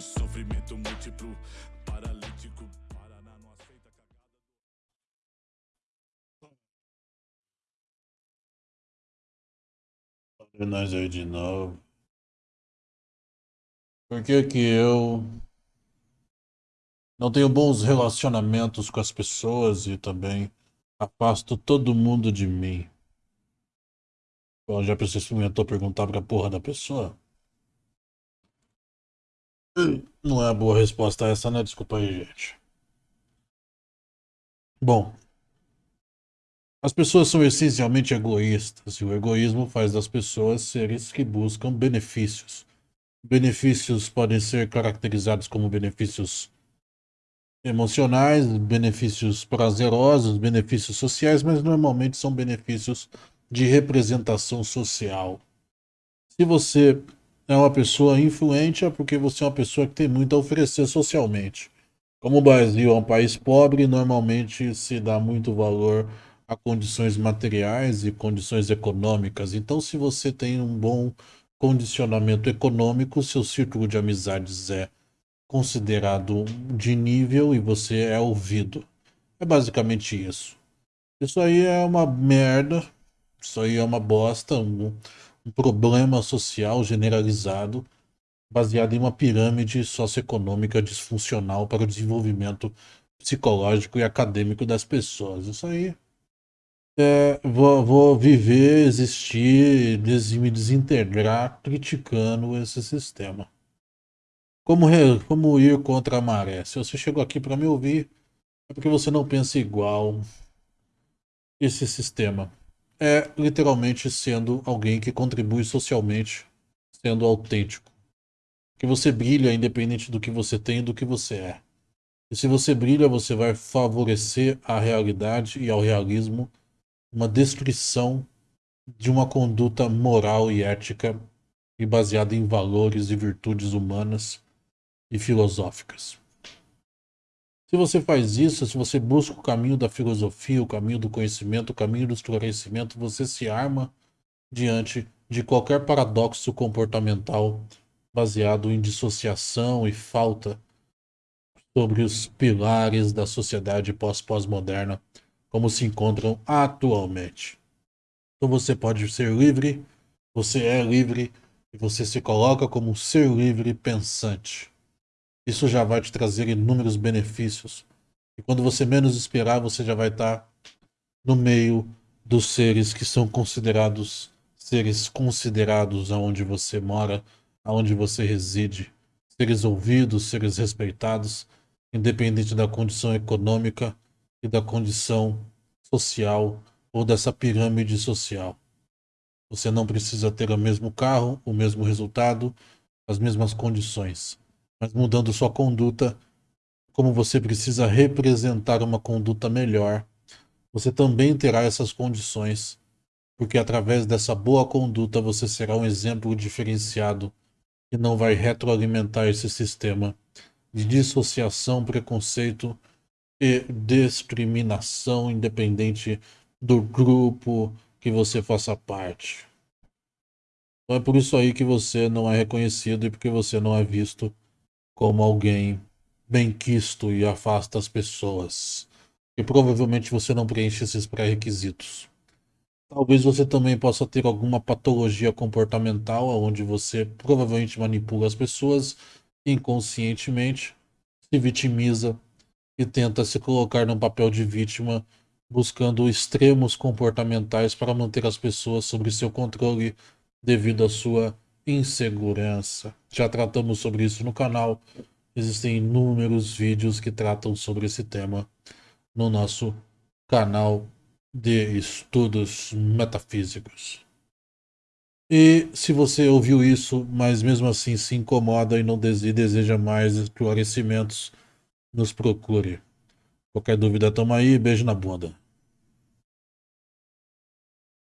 Sofrimento múltiplo, paralítico Paraná não aceita cagada Nós aí de novo. Por que que eu não tenho bons relacionamentos com as pessoas e também afasto todo mundo de mim? Bom, já você experimentou perguntar pra porra da pessoa? Não é boa resposta essa, né? Desculpa aí, gente. Bom, as pessoas são essencialmente egoístas e o egoísmo faz das pessoas seres que buscam benefícios. Benefícios podem ser caracterizados como benefícios emocionais, benefícios prazerosos, benefícios sociais, mas normalmente são benefícios de representação social. Se você é uma pessoa influente, é porque você é uma pessoa que tem muito a oferecer socialmente. Como o Brasil é um país pobre, normalmente se dá muito valor a condições materiais e condições econômicas. Então, se você tem um bom condicionamento econômico, seu círculo de amizades é considerado de nível e você é ouvido. É basicamente isso. Isso aí é uma merda, isso aí é uma bosta, problema social generalizado baseado em uma pirâmide socioeconômica disfuncional para o desenvolvimento psicológico e acadêmico das pessoas. Isso aí é, vou, vou viver, existir, des, me desintegrar criticando esse sistema. Como, re, como ir contra a maré? Se você chegou aqui para me ouvir, é porque você não pensa igual esse sistema. É literalmente sendo alguém que contribui socialmente, sendo autêntico. Que você brilha independente do que você tem e do que você é. E se você brilha, você vai favorecer a realidade e ao realismo uma destruição de uma conduta moral e ética e baseada em valores e virtudes humanas e filosóficas. Se você faz isso, se você busca o caminho da filosofia, o caminho do conhecimento, o caminho do esclarecimento, você se arma diante de qualquer paradoxo comportamental baseado em dissociação e falta sobre os pilares da sociedade pós-pós-moderna como se encontram atualmente. Então você pode ser livre, você é livre e você se coloca como um ser livre pensante. Isso já vai te trazer inúmeros benefícios. E quando você menos esperar, você já vai estar no meio dos seres que são considerados seres considerados aonde você mora, aonde você reside, seres ouvidos, seres respeitados, independente da condição econômica e da condição social ou dessa pirâmide social. Você não precisa ter o mesmo carro, o mesmo resultado, as mesmas condições. Mas mudando sua conduta, como você precisa representar uma conduta melhor, você também terá essas condições, porque através dessa boa conduta você será um exemplo diferenciado que não vai retroalimentar esse sistema de dissociação, preconceito e discriminação independente do grupo que você faça parte. Então é por isso aí que você não é reconhecido e porque você não é visto como alguém bem-quisto e afasta as pessoas. E provavelmente você não preenche esses pré-requisitos. Talvez você também possa ter alguma patologia comportamental onde você provavelmente manipula as pessoas inconscientemente, se vitimiza e tenta se colocar num papel de vítima, buscando extremos comportamentais para manter as pessoas sob seu controle devido à sua insegurança. Já tratamos sobre isso no canal. Existem inúmeros vídeos que tratam sobre esse tema no nosso canal de estudos metafísicos. E se você ouviu isso, mas mesmo assim se incomoda e não deseja mais esclarecimentos, nos procure. Qualquer dúvida, tamo aí. Beijo na bunda.